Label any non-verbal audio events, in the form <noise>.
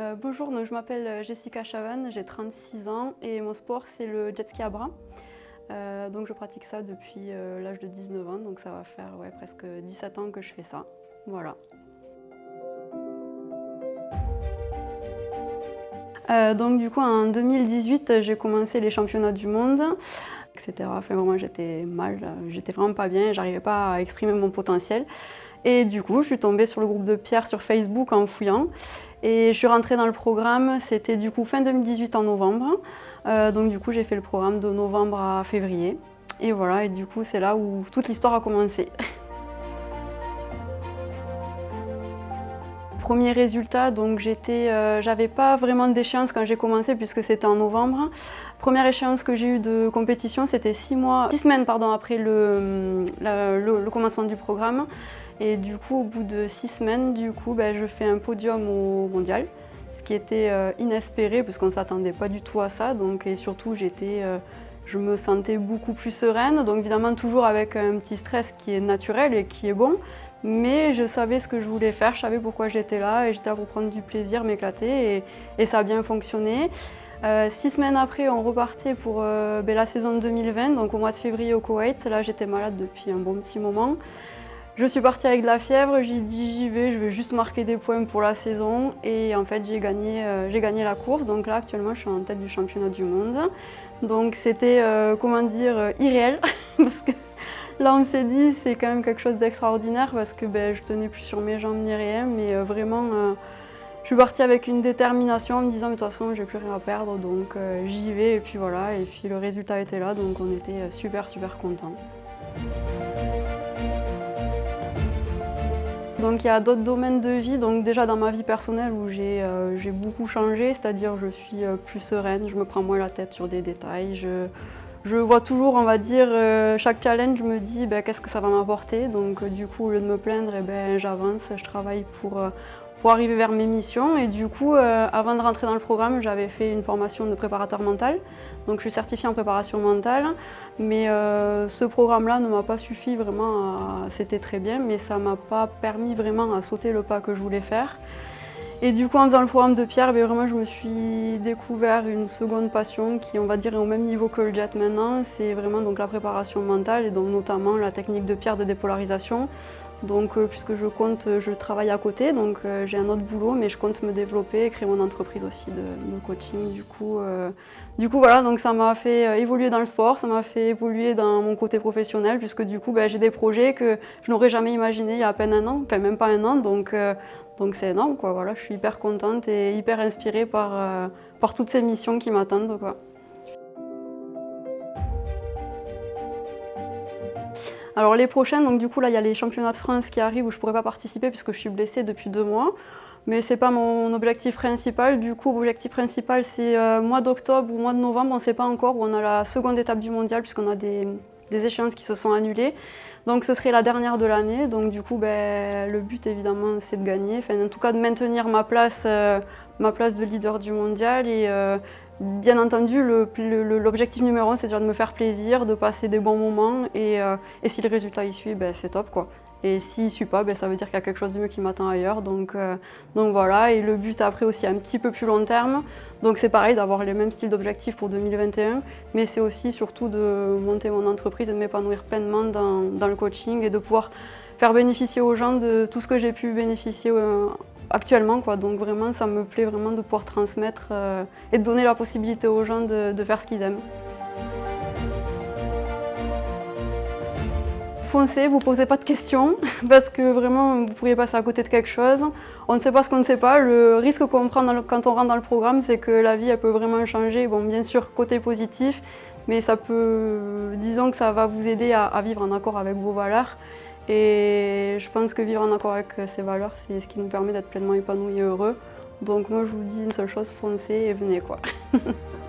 Euh, bonjour, je m'appelle euh, Jessica Chavan, j'ai 36 ans et mon sport c'est le jet ski à bras. Euh, donc je pratique ça depuis l'âge de 19 ans, donc ça va faire presque 17 ans que je fais ça. Voilà. donc du coup en 2018 j'ai commencé les championnats du monde, etc. Enfin moi j'étais mal, j'étais vraiment pas bien, j'arrivais pas à exprimer mon potentiel. Et du coup je suis tombée sur le groupe de Pierre sur Facebook en fouillant. Et je suis rentrée dans le programme, c'était du coup fin 2018 en novembre. Euh, donc du coup j'ai fait le programme de novembre à février. Et voilà, et du coup c'est là où toute l'histoire a commencé. <laughs> Premier résultat, donc j'étais, euh, j'avais pas vraiment d'échéance quand j'ai commencé puisque c'était en novembre. Première échéance que j'ai eue de compétition, c'était six mois, six semaines pardon, après le, le commencement du programme. Et du coup, au bout de six semaines, du coup, ben, je fais un podium au mondial, ce qui était euh, inespéré parce qu'on ne s'attendait pas du tout à ça. Donc, et surtout, euh, je me sentais beaucoup plus sereine. Donc évidemment, toujours avec un petit stress qui est naturel et qui est bon. Mais je savais ce que je voulais faire, je savais pourquoi j'étais là et j'étais là pour prendre du plaisir, m'éclater et, ça a bien fonctionné. Euh, six semaines après, on repartait pour ben, la saison 2020, donc au mois de février au Koweït. Là, j'étais malade depuis un bon petit moment. Je suis partie avec de la fièvre, j'ai dit j'y vais, je vais juste marquer des points pour la saison et en fait j'ai gagné, euh, la course. Donc là actuellement je suis en tête du championnat du monde. Donc c'était, euh, comment dire, euh, irréel <laughs> parce que là on s'est dit c'est quand même quelque chose d'extraordinaire parce que ben, je tenais plus sur mes jambes ni rien mais vraiment je suis partie avec une détermination en me disant de toute façon j'ai plus rien à perdre donc j'y vais et puis voilà et puis le résultat était là donc on était super super contents. Donc il y a d'autres domaines de vie, donc déjà dans ma vie personnelle où j'ai euh, beaucoup changé, c'est-à-dire je suis euh, plus sereine, je me prends moins la tête sur des détails, je, vois toujours, on va dire, euh, chaque challenge, je me dis ben, qu'est-ce que ça va m'apporter, donc du coup au lieu de me plaindre, eh ben, j'avance, je travaille pour, pour arriver vers mes missions. Et du coup, euh, avant de rentrer dans le programme, j'avais fait une formation de préparateur mental. Donc je suis certifiée en préparation mentale. Mais euh, ce programme-là ne m'a pas suffi vraiment, c'était très bien, mais ça ne m'a pas permis vraiment à sauter le pas que je voulais faire. Et du coup, en faisant le programme de Pierre, ben, vraiment, je me suis découvert une seconde passion qui, on va dire, est au même niveau que le jet maintenant. C'est vraiment donc, la préparation mentale et donc notamment la technique de Pierre de dépolarisation. Donc, euh, puisque je compte, je travaille à côté, donc euh, j'ai un autre boulot, mais je compte me développer et créer mon entreprise aussi de, coaching. Du coup, euh, du coup, voilà, donc ça m'a fait évoluer dans le sport, ça m'a fait évoluer dans mon côté professionnel, puisque du coup, ben, j'ai des projets que je n'aurais jamais imaginé il y a à peine un an, enfin même pas un an, donc donc c'est énorme, quoi. Voilà, je suis hyper contente et hyper inspirée par, euh, par toutes ces missions qui m'attendent. Alors les prochaines, donc du coup là il y a les championnats de France qui arrivent où je ne pourrais pas participer puisque je suis blessée depuis deux mois. Mais ce n'est pas mon objectif principal. Du coup, l'objectif principal c'est euh, mois d'octobre ou mois de novembre, on ne sait pas encore, où on a la seconde étape du mondial puisqu'on a des, des échéances qui se sont annulées. Donc ce serait la dernière de l'année, donc du coup ben, le but évidemment c'est de gagner, en tout cas de maintenir ma place, euh, ma place de leader du mondial. Et euh, bien entendu l'objectif numéro un c'est de me faire plaisir, de passer des bons moments. Et, euh, si le résultat y suit ben, c'est top quoi. Et s'il ne suit pas, ben, ça veut dire qu'il y a quelque chose de mieux qui m'attend ailleurs. Donc, euh, donc voilà, et le but après aussi un petit peu plus long terme. Donc c'est pareil d'avoir les mêmes styles d'objectifs pour 2021, mais c'est aussi surtout de monter mon entreprise et de m'épanouir pleinement dans, le coaching et de pouvoir faire bénéficier aux gens de tout ce que j'ai pu bénéficier euh, actuellement. Donc vraiment, ça me plaît vraiment de pouvoir transmettre euh, et de donner la possibilité aux gens de faire ce qu'ils aiment. Foncez, vous posez pas de questions <laughs> parce que vraiment vous pourriez passer à côté de quelque chose. On ne sait pas ce qu'on ne sait pas. Le risque qu'on prend quand on rentre dans le programme, c'est que la vie elle peut vraiment changer. Bon, bien sûr, côté positif, mais ça peut, disons que ça va vous aider à, vivre en accord avec vos valeurs. Et je pense que vivre en accord avec ces valeurs, c'est ce qui nous permet d'être pleinement épanouis et heureux. Donc moi je vous dis une seule chose, foncez et venez quoi. <laughs>